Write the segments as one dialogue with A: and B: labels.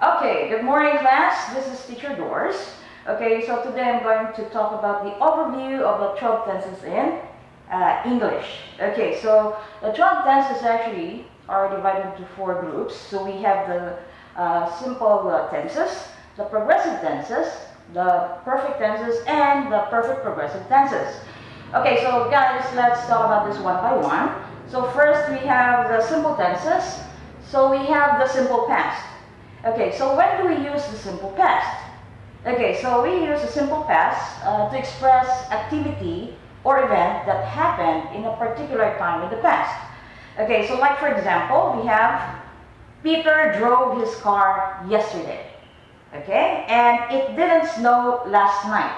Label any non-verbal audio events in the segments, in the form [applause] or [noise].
A: Okay, good morning class. This is teacher Doris. Okay, so today I'm going to talk about the overview of the 12 tenses in uh, English. Okay, so the 12 tenses actually are divided into four groups. So we have the uh, simple uh, tenses, the progressive tenses, the perfect tenses, and the perfect progressive tenses. Okay, so guys, let's talk about this one by one. So first we have the simple tenses. So we have the simple past. Okay, so when do we use the simple past? Okay, so we use the simple past uh, to express activity or event that happened in a particular time in the past. Okay, so like for example, we have Peter drove his car yesterday. Okay, and it didn't snow last night.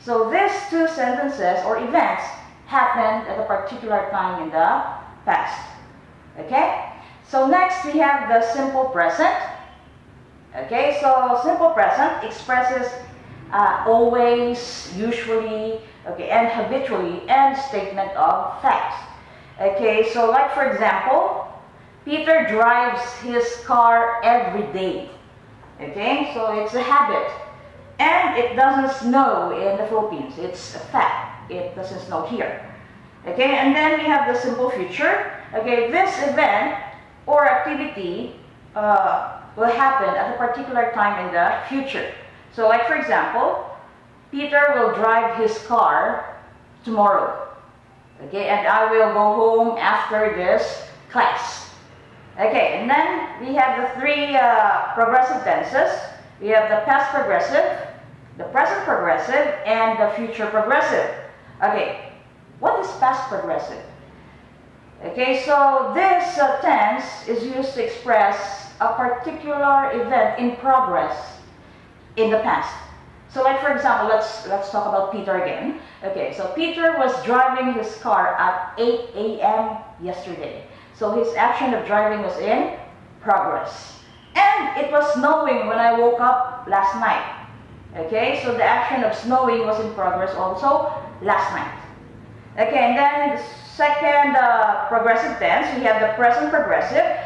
A: So these two sentences or events happened at a particular time in the past. Okay, so next we have the simple present. Okay, so simple present expresses uh, always, usually, okay, and habitually, and statement of facts. Okay, so like for example, Peter drives his car every day. Okay, so it's a habit. And it doesn't snow in the Philippines. It's a fact. It doesn't snow here. Okay, and then we have the simple future. Okay, this event or activity uh, will happen at a particular time in the future. So like for example, Peter will drive his car tomorrow. Okay, and I will go home after this class. Okay, and then we have the three uh, progressive tenses. We have the past progressive, the present progressive, and the future progressive. Okay, what is past progressive? Okay, so this uh, tense is used to express a particular event in progress in the past. So like for example, let's let's talk about Peter again. Okay, so Peter was driving his car at 8 a.m. yesterday. So his action of driving was in progress. And it was snowing when I woke up last night. Okay, so the action of snowing was in progress also last night. Okay, and then the second uh, progressive tense, we have the present progressive.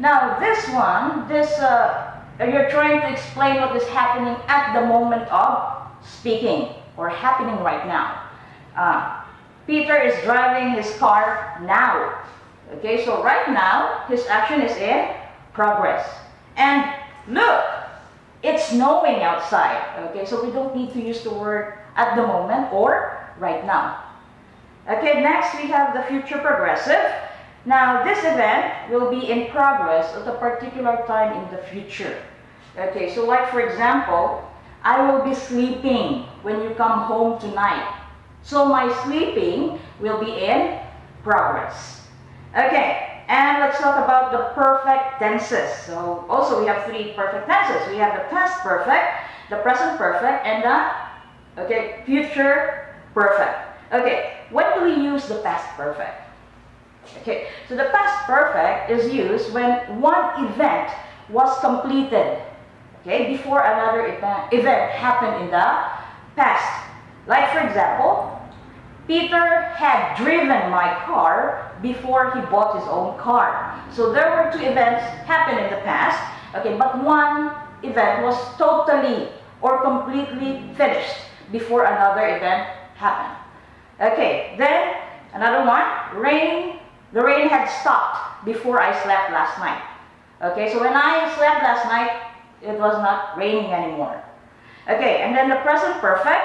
A: Now this one, this uh, you're trying to explain what is happening at the moment of speaking or happening right now. Uh, Peter is driving his car now. Okay, so right now his action is in progress. And look, it's snowing outside. Okay, so we don't need to use the word at the moment or right now. Okay, next we have the future progressive. Now, this event will be in progress at a particular time in the future. Okay, so like for example, I will be sleeping when you come home tonight. So my sleeping will be in progress. Okay, and let's talk about the perfect tenses. So also we have three perfect tenses. We have the past perfect, the present perfect, and the okay, future perfect. Okay, when do we use the past perfect? Okay, so the past perfect is used when one event was completed, okay, before another event, happened in the past. Like for example, Peter had driven my car before he bought his own car. So there were two events happened in the past, okay, but one event was totally or completely finished before another event happened. Okay, then another one, rain the rain had stopped before I slept last night. Okay, so when I slept last night, it was not raining anymore. Okay, and then the present perfect,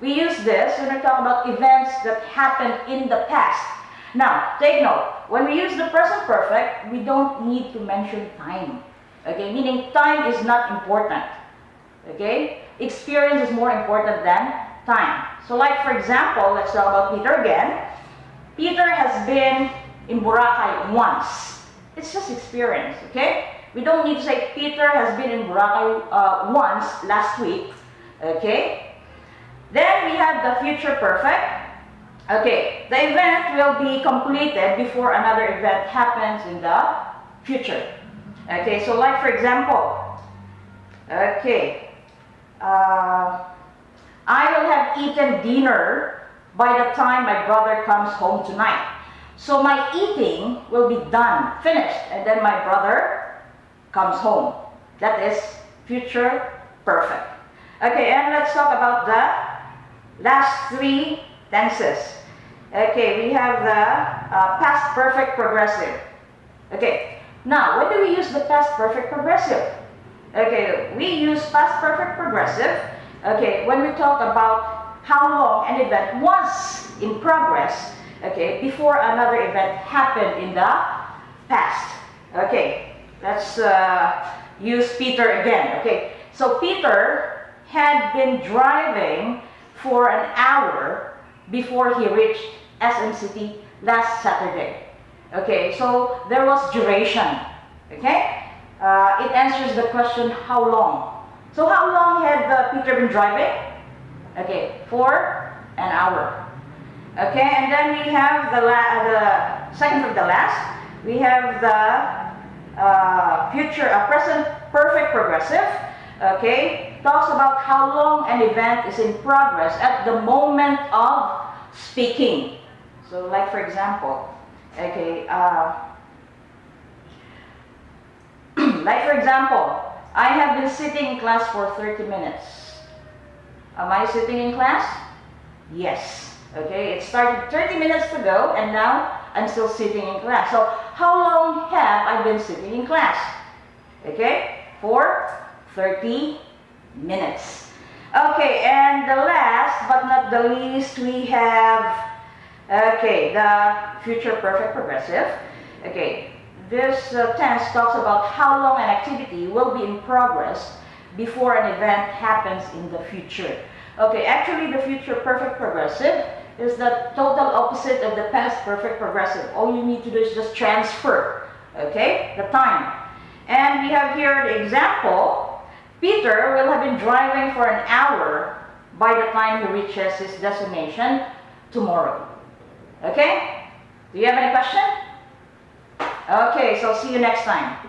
A: we use this when we talk about events that happened in the past. Now, take note, when we use the present perfect, we don't need to mention time. Okay, meaning time is not important. Okay, experience is more important than time. So like for example, let's talk about Peter again. Peter has been in Boracay once. It's just experience, okay? We don't need to say Peter has been in Boracay uh, once last week, okay? Then we have the future perfect. Okay, the event will be completed before another event happens in the future. Okay, so like for example, okay, uh, I will have eaten dinner by the time my brother comes home tonight. So my eating will be done, finished, and then my brother comes home. That is future perfect. Okay, and let's talk about the last three tenses. Okay, we have the uh, past perfect progressive. Okay, now when do we use the past perfect progressive? Okay, we use past perfect progressive, okay, when we talk about how long an event was in progress, okay, before another event happened in the past. Okay, let's uh, use Peter again. Okay, so Peter had been driving for an hour before he reached SM City last Saturday. Okay, so there was duration. Okay, uh, it answers the question how long. So how long had uh, Peter been driving? Okay, for an hour. Okay, and then we have the, the second from the last. We have the uh, future, uh, present perfect progressive. Okay, talks about how long an event is in progress at the moment of speaking. So, like for example, okay. Uh, [clears throat] like for example, I have been sitting in class for 30 minutes. Am I sitting in class? Yes. Okay, it started 30 minutes ago and now I'm still sitting in class. So how long have I been sitting in class? Okay, for 30 minutes. Okay, and the last but not the least, we have, okay, the future perfect progressive. Okay, this uh, tense talks about how long an activity will be in progress before an event happens in the future. Okay, actually the future perfect progressive is the total opposite of the past perfect progressive. All you need to do is just transfer, okay, the time. And we have here the example. Peter will have been driving for an hour by the time he reaches his destination tomorrow. Okay? Do you have any question? Okay, so see you next time.